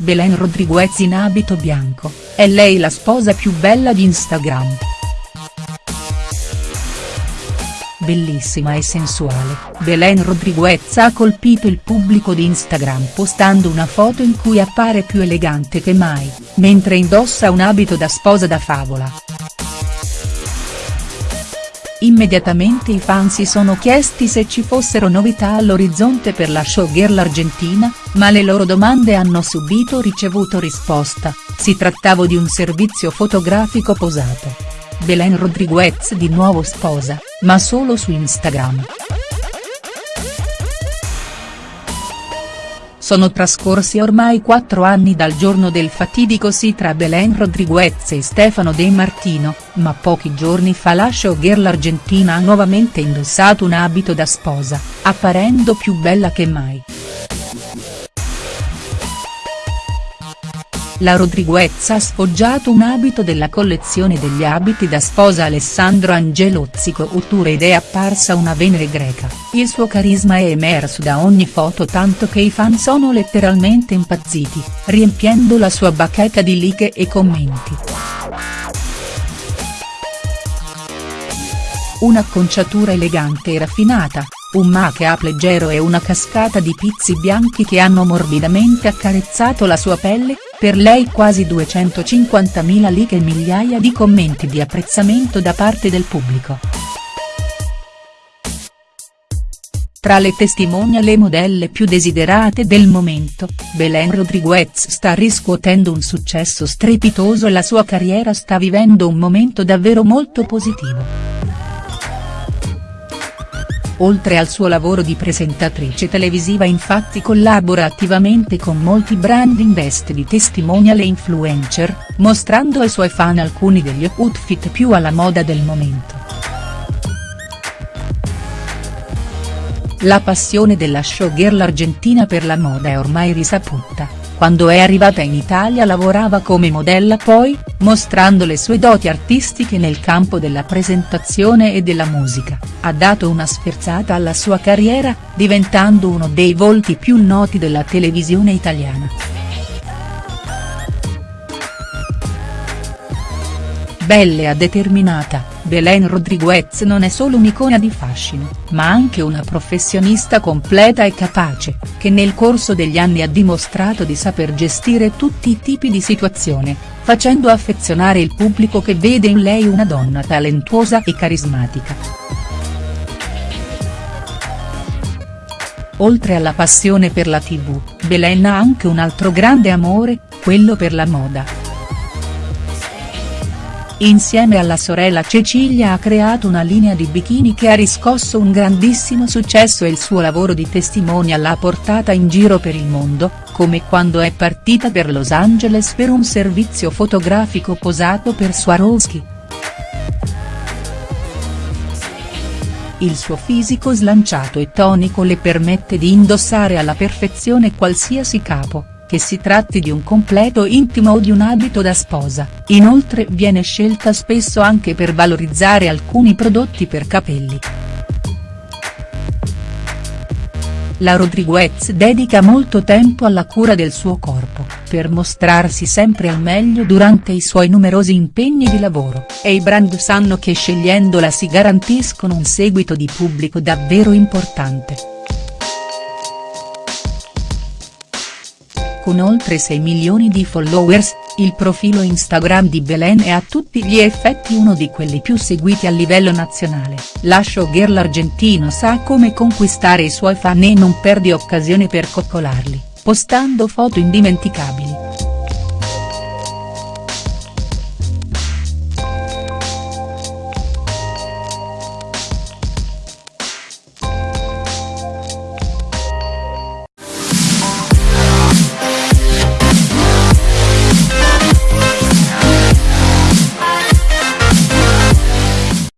Belen Rodriguez in abito bianco, è lei la sposa più bella di Instagram. Bellissima e sensuale, Belen Rodriguez ha colpito il pubblico di Instagram postando una foto in cui appare più elegante che mai, mentre indossa un abito da sposa da favola. Immediatamente i fan si sono chiesti se ci fossero novità all'orizzonte per la showgirl argentina, ma le loro domande hanno subito ricevuto risposta, si trattava di un servizio fotografico posato. Belen Rodriguez di nuovo sposa, ma solo su Instagram. Sono trascorsi ormai quattro anni dal giorno del fatidico sì tra Belen Rodriguez e Stefano De Martino, ma pochi giorni fa la showgirl argentina ha nuovamente indossato un abito da sposa, apparendo più bella che mai. La Rodriguez ha sfoggiato un abito della collezione degli abiti da sposa Alessandro Angelozzi Couture ed è apparsa una Venere greca, il suo carisma è emerso da ogni foto tanto che i fan sono letteralmente impazziti, riempiendo la sua bacheca di like e commenti. Un'acconciatura elegante e raffinata, un make-up leggero e una cascata di pizzi bianchi che hanno morbidamente accarezzato la sua pelle, per lei quasi 250.000 like e migliaia di commenti di apprezzamento da parte del pubblico. Tra le testimonial e modelle più desiderate del momento, Belen Rodriguez sta riscuotendo un successo strepitoso e la sua carriera sta vivendo un momento davvero molto positivo. Oltre al suo lavoro di presentatrice televisiva infatti collabora attivamente con molti brand in veste di testimonial e influencer, mostrando ai suoi fan alcuni degli outfit più alla moda del momento. La passione della showgirl argentina per la moda è ormai risaputa quando è arrivata in Italia lavorava come modella poi, mostrando le sue doti artistiche nel campo della presentazione e della musica, ha dato una sferzata alla sua carriera, diventando uno dei volti più noti della televisione italiana. Bella determinata, Belen Rodriguez non è solo un'icona di fascino, ma anche una professionista completa e capace, che nel corso degli anni ha dimostrato di saper gestire tutti i tipi di situazione, facendo affezionare il pubblico che vede in lei una donna talentuosa e carismatica. Oltre alla passione per la tv, Belen ha anche un altro grande amore, quello per la moda. Insieme alla sorella Cecilia ha creato una linea di bikini che ha riscosso un grandissimo successo e il suo lavoro di testimonial l'ha portata in giro per il mondo, come quando è partita per Los Angeles per un servizio fotografico posato per Swarovski. Il suo fisico slanciato e tonico le permette di indossare alla perfezione qualsiasi capo che si tratti di un completo intimo o di un abito da sposa, inoltre viene scelta spesso anche per valorizzare alcuni prodotti per capelli. La Rodriguez dedica molto tempo alla cura del suo corpo, per mostrarsi sempre al meglio durante i suoi numerosi impegni di lavoro, e i brand sanno che scegliendola si garantiscono un seguito di pubblico davvero importante. Con oltre 6 milioni di followers, il profilo Instagram di Belen è a tutti gli effetti uno di quelli più seguiti a livello nazionale, la showgirl argentino sa come conquistare i suoi fan e non perde occasione per coccolarli, postando foto indimenticabili.